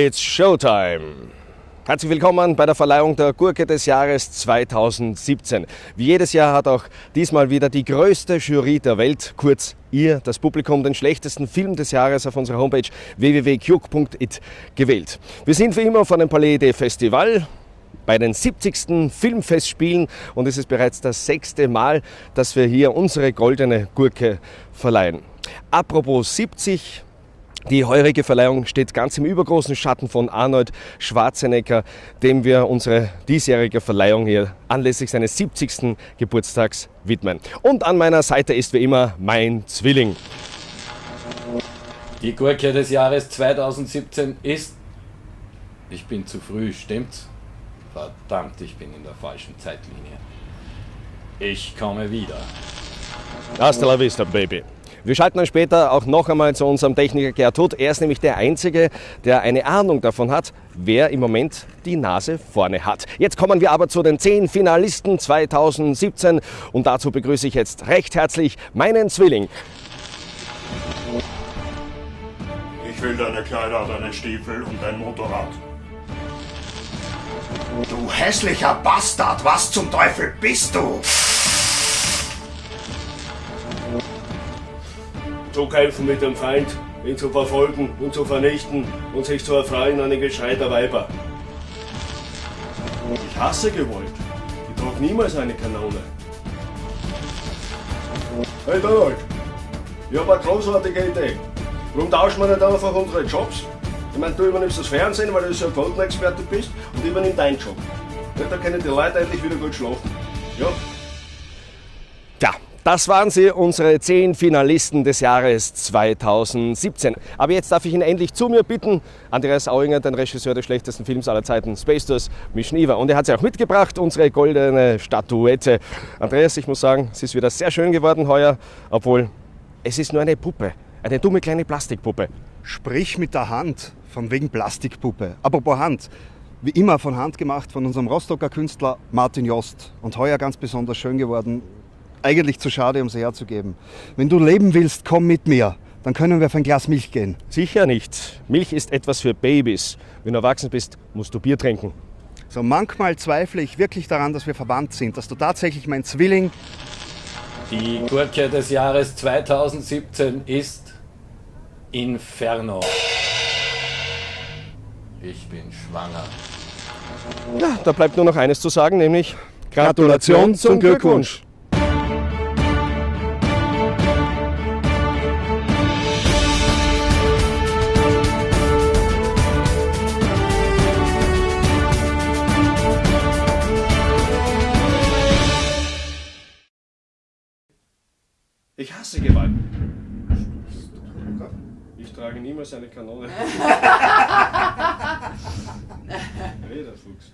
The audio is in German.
It's Showtime! Herzlich willkommen bei der Verleihung der Gurke des Jahres 2017. Wie jedes Jahr hat auch diesmal wieder die größte Jury der Welt, kurz ihr, das Publikum, den schlechtesten Film des Jahres auf unserer Homepage www.juk.it gewählt. Wir sind wie immer von dem Palais des Festival bei den 70. Filmfestspielen und es ist bereits das sechste Mal, dass wir hier unsere goldene Gurke verleihen. Apropos 70, die heurige Verleihung steht ganz im übergroßen Schatten von Arnold Schwarzenegger, dem wir unsere diesjährige Verleihung hier anlässlich seines 70. Geburtstags widmen. Und an meiner Seite ist wie immer mein Zwilling. Die Gurke des Jahres 2017 ist. Ich bin zu früh, stimmt's? Verdammt, ich bin in der falschen Zeitlinie. Ich komme wieder. Hasta la vista, Baby. Wir schalten dann später auch noch einmal zu unserem Techniker Gertrud. Er ist nämlich der Einzige, der eine Ahnung davon hat, wer im Moment die Nase vorne hat. Jetzt kommen wir aber zu den zehn Finalisten 2017 und dazu begrüße ich jetzt recht herzlich meinen Zwilling. Ich will deine Kleider, deine Stiefel und dein Motorrad. Du hässlicher Bastard, was zum Teufel bist du? Zu kämpfen mit dem Feind, ihn zu verfolgen und zu vernichten und sich zu erfreuen an den Geschrei der Weiber. Ich hasse Gewalt. Ich trage niemals eine Kanone. Hey Donald, ich habe eine großartige Idee. Warum tauschen wir nicht einfach unsere Jobs? Ich meine, du übernimmst das Fernsehen, weil du so ein Quotenexperte bist und ich übernimm deinen Job. Ja, da können die Leute endlich wieder gut schlafen. Ja? Das waren sie, unsere zehn Finalisten des Jahres 2017. Aber jetzt darf ich ihn endlich zu mir bitten, Andreas Auinger, den Regisseur des schlechtesten Films aller Zeiten, Space Tours, Mischniva. Und er hat sie auch mitgebracht, unsere goldene Statuette. Andreas, ich muss sagen, es ist wieder sehr schön geworden heuer, obwohl es ist nur eine Puppe, eine dumme kleine Plastikpuppe. Sprich mit der Hand, von wegen Plastikpuppe. Apropos Hand, wie immer von Hand gemacht von unserem Rostocker Künstler Martin Jost. Und heuer ganz besonders schön geworden, eigentlich zu schade, um sie herzugeben. Wenn du leben willst, komm mit mir. Dann können wir auf ein Glas Milch gehen. Sicher nicht. Milch ist etwas für Babys. Wenn du erwachsen bist, musst du Bier trinken. So manchmal zweifle ich wirklich daran, dass wir verwandt sind, dass du tatsächlich mein Zwilling. Die Gurke des Jahres 2017 ist Inferno. Ich bin schwanger. Ja, da bleibt nur noch eines zu sagen, nämlich Gratulation zum Glückwunsch. Ich hasse Gewalt. Ich trage niemals eine Kanone. Hey, der Fuchs.